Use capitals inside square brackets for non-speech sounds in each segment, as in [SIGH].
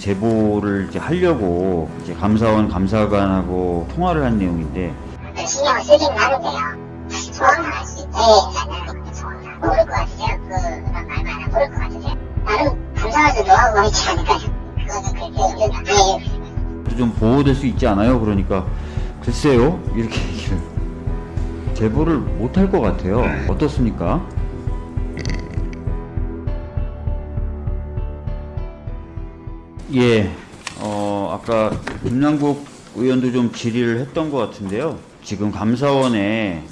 제보를 이제 하려고 이제 감사원 감사관하고 통화를 한 내용인데 신경을 쓰긴 하는데요. 정확한 할수 있지 않나요? 정확한 모를 것 같으세요? 그런 말만 안 모를 것 같으세요? 나름 감사원에서 노하우가 있지 않을까요? 그거는 그렇게 의견 예, 좀 보호될 수 있지 않아요? 그러니까 글쎄요 이렇게 얘기를 제보를 못할 것 같아요. 어떻습니까? 예, 어, 아까 김남국 의원도 좀 질의를 했던 것 같은데요. 지금 감사원에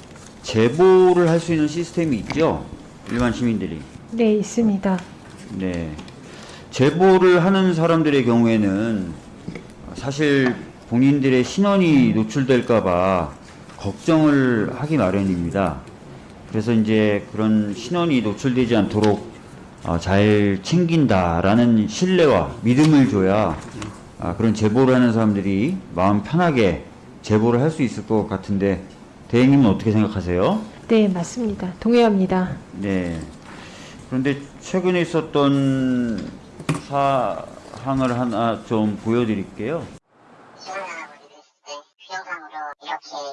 제보를 할 수 있는 시스템이 있죠? 일반 시민들이. 네, 있습니다. 네. 제보를 하는 사람들의 경우에는 사실 본인들의 신원이 노출될까봐 걱정을 하기 마련입니다. 그래서 이제 그런 신원이 노출되지 않도록 어, 잘 챙긴다라는 신뢰와 믿음을 줘야 아, 그런 제보를 하는 사람들이 마음 편하게 제보를 할 수 있을 것 같은데 대행님은 어떻게 생각하세요? 네, 맞습니다. 동의합니다. 네. 그런데 최근에 있었던 사항을 하나 좀 보여드릴게요.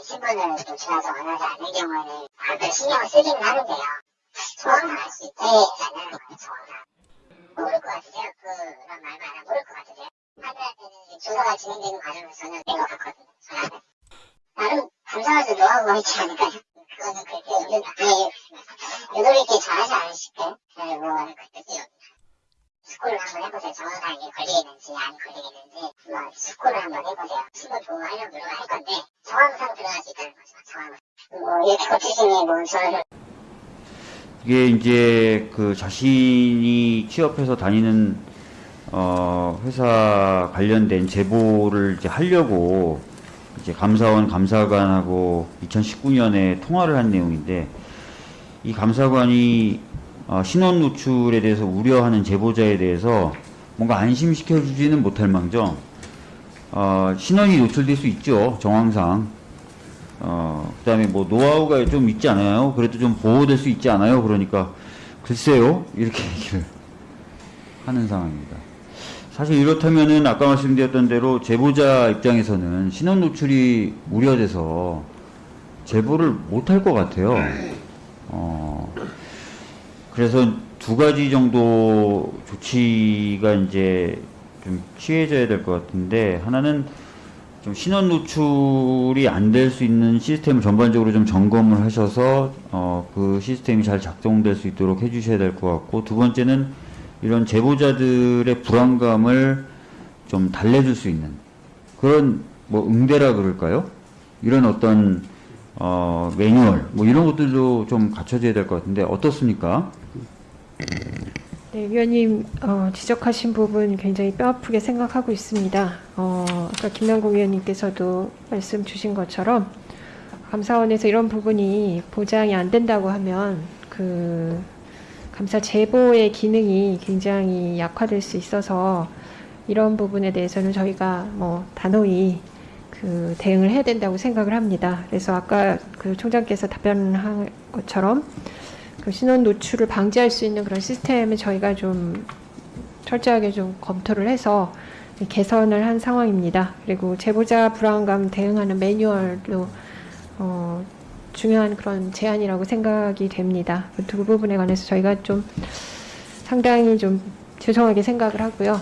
신분을 노출하지 원하지 않는 경우에는 다들 신경을 쓰긴 하는데요. 할수 있지 않나요? 정확한. 모를 것 같으세요? 그런 말만 안 모를 것 같으세요? 하늘한테는 조사가 진행되는 과정에서는 내가 봤거든요. 전화를. 나름 감사원에서 노하우가 있지 않을까요? 그거는 그렇게 의견 예, 요놈 있게 잘하지 않으실게 네, 뭐 그때 스콜을 한번 해보세요. 정확하게 걸리겠는지 안 걸리겠는지 한번 스콜을 한번 해보세요. 신분 보호하려고 노력할 건데 정황상 들어갈 수 있다는 거죠. 정황을. 뭐 이렇게 거치시니 뭐 저는 이게 이제 그 자신이 취업해서 다니는 어 회사 관련된 제보를 이제 하려고 이제 감사원 감사관하고 2019년에 통화를 한 내용인데 이 감사관이 어, 신원 노출에 대해서 우려하는 제보자에 대해서 뭔가 안심시켜 주지는 못할 망정 어, 신원이 노출될 수 있죠 정황상 어, 그 다음에 뭐 노하우가 좀 있지 않아요? 그래도 좀 보호될 수 있지 않아요? 그러니까 글쎄요 이렇게 [LAUGHS] 얘기를 하는 상황입니다. 사실 이렇다면은 아까 말씀드렸던 대로 제보자 입장에서는 신원 노출이 우려돼서 제보를 못할 것 같아요. 어, 그래서 두 가지 정도 조치가 이제 좀 취해져야 될 것 같은데 하나는 좀 신원 노출이 안 될 수 있는 시스템을 전반적으로 좀 점검을 하셔서 어, 그 시스템이 잘 작동될 수 있도록 해주셔야 될 것 같고 두 번째는 이런 제보자들의 불안감을 좀 달래줄 수 있는 그런 뭐 응대라 그럴까요? 이런 어떤 어, 매뉴얼 뭐 이런 것들도 좀 갖춰져야 될 것 같은데 어떻습니까? 네, 위원님 어, 지적하신 부분 굉장히 뼈아프게 생각하고 있습니다. 어, 아까 김남국 위원님께서도 말씀 주신 것처럼 감사원에서 이런 부분이 보장이 안 된다고 하면 그 감사 제보의 기능이 굉장히 약화될 수 있어서 이런 부분에 대해서는 저희가 뭐 단호히 그 대응을 해야 된다고 생각을 합니다. 그래서 아까 그 총장께서 답변한 것처럼 그 신원 노출을 방지할 수 있는 그런 시스템을 저희가 좀 철저하게 좀 검토를 해서 개선을 한 상황입니다. 그리고 제보자 불안감 대응하는 매뉴얼도 어, 중요한 그런 제안이라고 생각이 됩니다. 그두 부분에 관해서 저희가 좀 상당히 좀 죄송하게 생각을 하고요.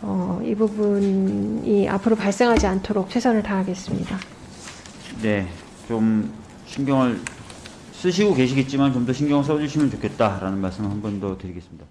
어, 이 부분이 앞으로 발생하지 않도록 최선을 다하겠습니다. 네, 좀 신경을 쓰시고 계시겠지만 좀 더 신경을 써주시면 좋겠다라는 말씀 한 번 더 드리겠습니다.